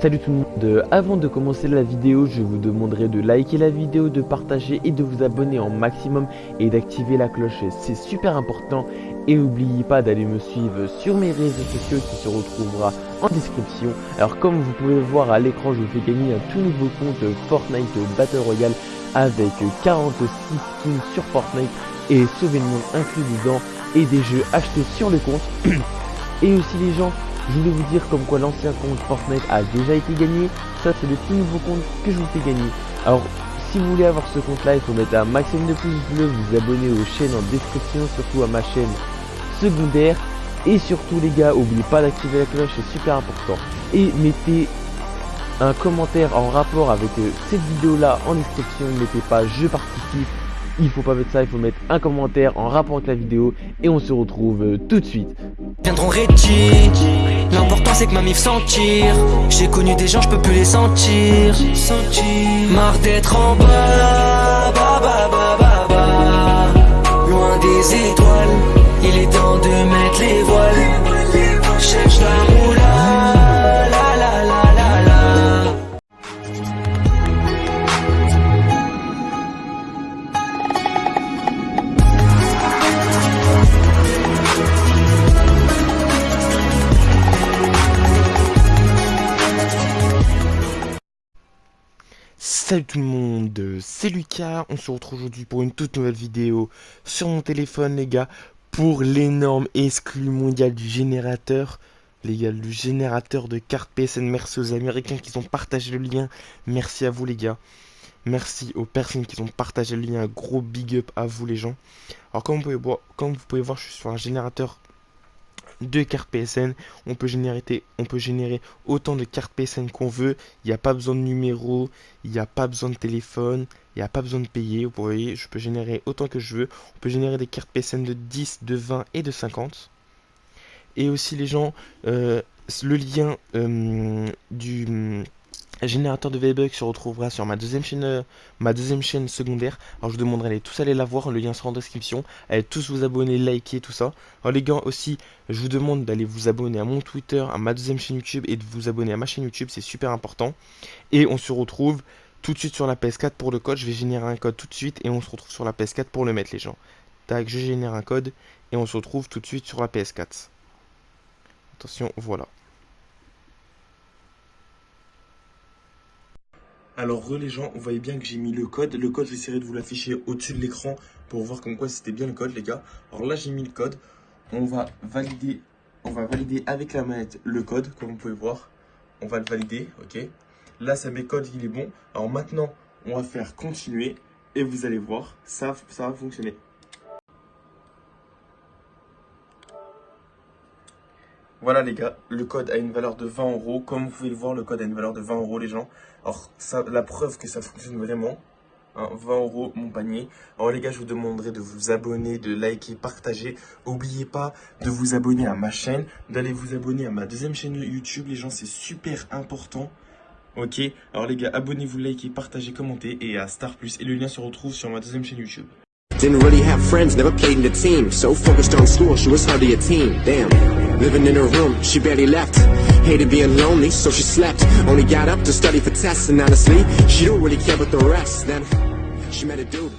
Salut tout le monde, avant de commencer la vidéo, je vous demanderai de liker la vidéo, de partager et de vous abonner en maximum et d'activer la cloche, c'est super important. Et n'oubliez pas d'aller me suivre sur mes réseaux sociaux qui se retrouvera en description. Alors comme vous pouvez le voir à l'écran, je vous fais gagner un tout nouveau compte Fortnite Battle Royale avec 46 skins sur Fortnite et sauver le monde inclus dedans et des jeux achetés sur le compte. et aussi les gens, je voulais vous dire comme quoi l'ancien compte Fortnite a déjà été gagné. Ça c'est le tout nouveau compte que je vous fais gagner. Alors si vous voulez avoir ce compte là, il faut mettre un maximum de pouces bleus, vous abonner aux chaînes en description, surtout à ma chaîne secondaire. Et surtout les gars, n'oubliez pas d'activer la cloche, c'est super important. Et mettez un commentaire en rapport avec euh, cette vidéo là en description, ne mettez pas je participe, il faut pas mettre ça, il faut mettre un commentaire en rapport avec la vidéo et on se retrouve euh, tout de suite. C'est que ma mif sentir J'ai connu des gens, je peux plus les sentir. Marre d'être en bas, Salut tout le monde, c'est Lucas, on se retrouve aujourd'hui pour une toute nouvelle vidéo sur mon téléphone les gars. Pour l'énorme exclu mondial du générateur les gars, le générateur de cartes PSN, merci aux américains qui ont partagé le lien, merci à vous les gars. Merci aux personnes qui ont partagé le lien, gros big up à vous les gens. Alors comme vous pouvez voir, comme vous pouvez voir je suis sur un générateur de cartes PSN. On peut générer, on peut générer autant de cartes PSN qu'on veut. Il n'y a pas besoin de numéro, il n'y a pas besoin de téléphone, il n'y a pas besoin de payer. Vous voyez, je peux générer autant que je veux. On peut générer des cartes PSN de 10, de 20 et de 50. Et aussi les gens, euh, le lien euh, du générateur de V-Bucks se retrouvera sur ma deuxième chaîne euh, ma deuxième chaîne secondaire. Alors je vous demanderai tous aller la voir, le lien sera en description. Allez tous vous abonner, liker, tout ça. Alors les gars aussi, je vous demande d'aller vous abonner à mon Twitter, à ma deuxième chaîne YouTube et de vous abonner à ma chaîne YouTube, c'est super important. Et on se retrouve tout de suite sur la PS4 pour le code. Je vais générer un code tout de suite et on se retrouve sur la PS4 pour le mettre les gens. Tac, je génère un code et on se retrouve tout de suite sur la PS4. Attention, voilà. Alors les gens, vous voyez bien que j'ai mis le code. Le code, j'essaierai de vous l'afficher au-dessus de l'écran pour voir comme quoi c'était bien le code les gars. Alors là j'ai mis le code. On va valider, on va valider avec la manette le code, comme vous pouvez voir. On va le valider, ok. Là ça met code, il est bon. Alors maintenant, on va faire continuer et vous allez voir, ça, ça va fonctionner. Voilà les gars, le code a une valeur de 20 euros. Comme vous pouvez le voir, le code a une valeur de 20 euros les gens. Alors ça, la preuve que ça fonctionne vraiment, 20 hein, euros mon panier. Alors les gars, je vous demanderai de vous abonner, de liker, partager. N'oubliez pas de vous abonner à ma chaîne, d'aller vous abonner à ma deuxième chaîne YouTube. Les gens, c'est super important. Ok? Alors les gars, abonnez-vous, likez, partagez, commentez et à Star Plus. Et le lien se retrouve sur ma deuxième chaîne YouTube. Didn't really have friends, never played in the team. So focused on school, a teen. Damn. Living in her room, she barely left. Hated being lonely, so she slept. Only got up to study for tests, and honestly, she don't really care about the rest. Then she met a dude.